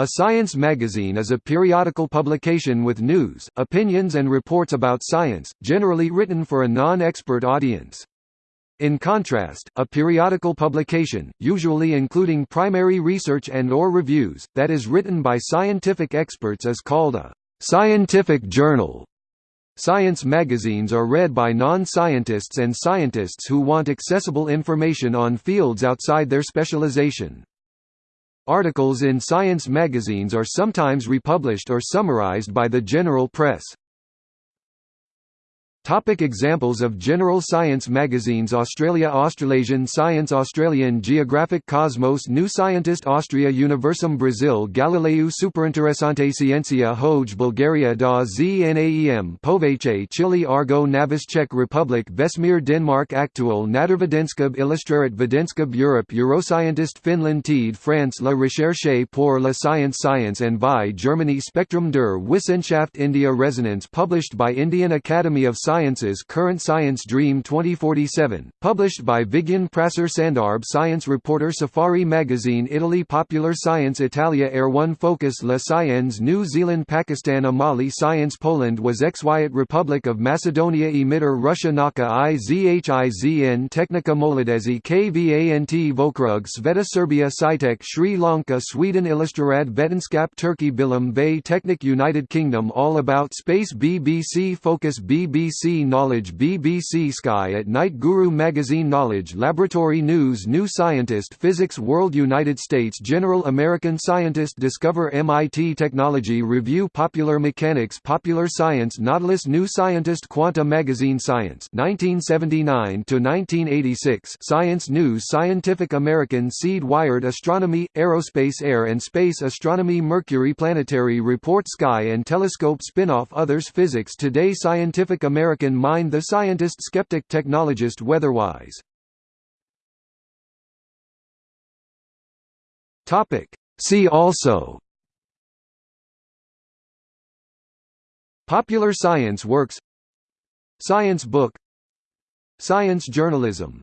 A science magazine is a periodical publication with news, opinions and reports about science, generally written for a non-expert audience. In contrast, a periodical publication, usually including primary research and or reviews, that is written by scientific experts is called a scientific journal. Science magazines are read by non-scientists and scientists who want accessible information on fields outside their specialization. Articles in science magazines are sometimes republished or summarized by the general press. Topic examples of general science magazines Australia Australasian Science Australian Geographic Cosmos New Scientist Austria Universum Brazil Galileu Superinteressante Ciencia Hoj Bulgaria da Znaem Povache Chile Argo Navis Czech Republic Vesmir Denmark Aktuel Naturvidenskab Illustreret Videnskab Europe Euroscientist Finland Tid France La Recherche pour la Science Science and Vie Germany Spektrum der Wissenschaft India Resonance published by Indian Academy of Science Sciences Current Science Dream 2047, published by Vigyan Prasar Sandarbh Science Reporter Safari Magazine Italy Popular Science Italia Air 1 Focus La Science New Zealand Pakistan Amali Science Poland Wszechświat Republic of Macedonia Emitter Russia Naka IZHIZN Tekhnika Molodezhi KVANT Vokrug Sveta Serbia Scitek Sri Lanka Sweden Illustrerad Vetenskap Turkey Bilim Ve Teknik United Kingdom All About Space BBC Focus BBC Knowledge BBC Sky at Night Guru Magazine Knowledge Laboratory News New Scientist Physics World United States General American Scientist Discover MIT Technology Review Popular Mechanics Popular Science Nautilus New Scientist Quanta Magazine Science 1979 to 1986 Science News Scientific American Seed Wired Astronomy Aerospace Air and Space Astronomy Mercury Planetary Report Sky and Telescope Spinoff Others Physics Today Scientific American American Mind The Scientist Skeptic Technologist Weatherwise. See also. Popular science works. Science book. Science journalism